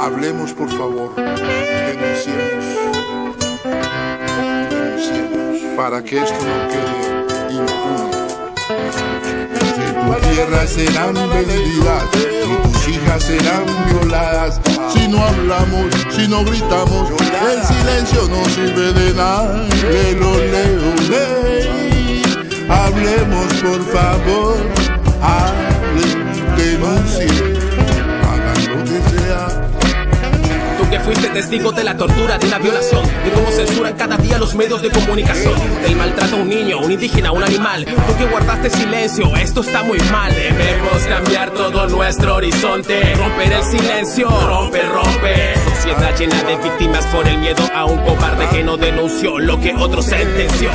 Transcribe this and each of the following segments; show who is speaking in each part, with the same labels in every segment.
Speaker 1: Hablemos, por favor. Denunciemos. Denunciemos. Para que esto no quede impune. Tu tierra serán vendidas y tus hijas serán violadas. Si no hablamos, si no gritamos, el silencio no sirve de nada. Lelo, leo, ley. Hablemos, por favor. Hablen, denuncien. Hagan lo que sea.
Speaker 2: Tú que fuiste testigo de la tortura, de una violación, de cómo censuran cada día los medios de comunicación, del maltrato a un niño, un indígena, un animal. Tú que guardaste silencio, esto está muy mal. Debemos cambiar todo nuestro horizonte, romper el silencio, rompe, rompe. Sociedad llena de víctimas por el miedo a un cobarde que no denunció lo que otro sentenció.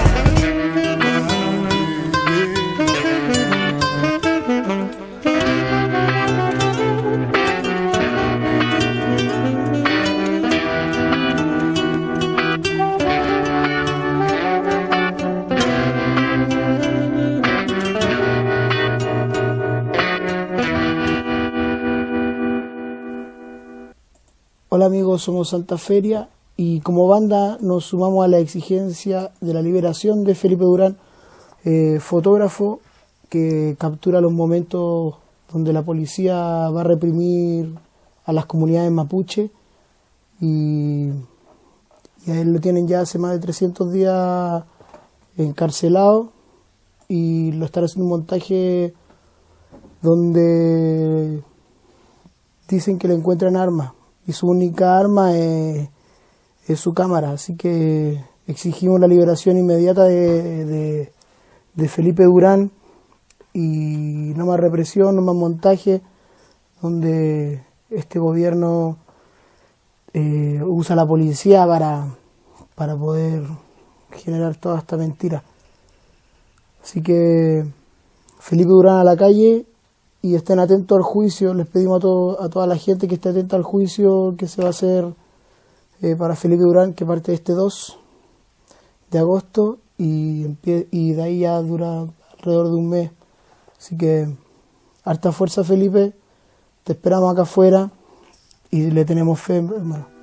Speaker 3: Hola amigos, somos Santa Feria y como banda nos sumamos a la exigencia de la liberación de Felipe Durán, eh, fotógrafo que captura los momentos donde la policía va a reprimir a las comunidades mapuche y, y a él lo tienen ya hace más de 300 días encarcelado y lo están haciendo un montaje donde dicen que le encuentran armas y su única arma es, su cámara. Así que exigimos la liberación inmediata de Felipe Durán y no más represión, no más montaje, donde este gobierno eh, usa la policía para, para poder generar toda esta mentira. Así que Felipe Durán a la calle y estén atentos al juicio. Les pedimos a, todo, a toda la gente que esté atenta al juicio que se va a hacer eh, para Felipe Durán, que parte este 2 de agosto y, y de ahí ya dura alrededor de un mes. Así que harta fuerza Felipe, te esperamos acá afuera y le tenemos fe, hermano.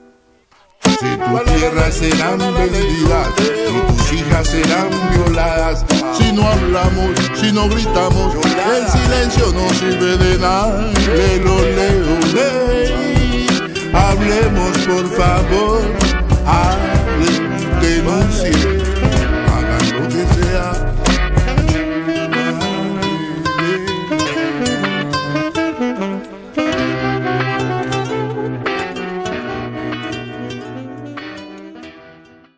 Speaker 1: Si tu tierra serán vendidas y tus hijas serán violadas. Si no hablamos, si no gritamos, el silencio no sirve de nada. Lelo, leo, ley. Hablemos por favor.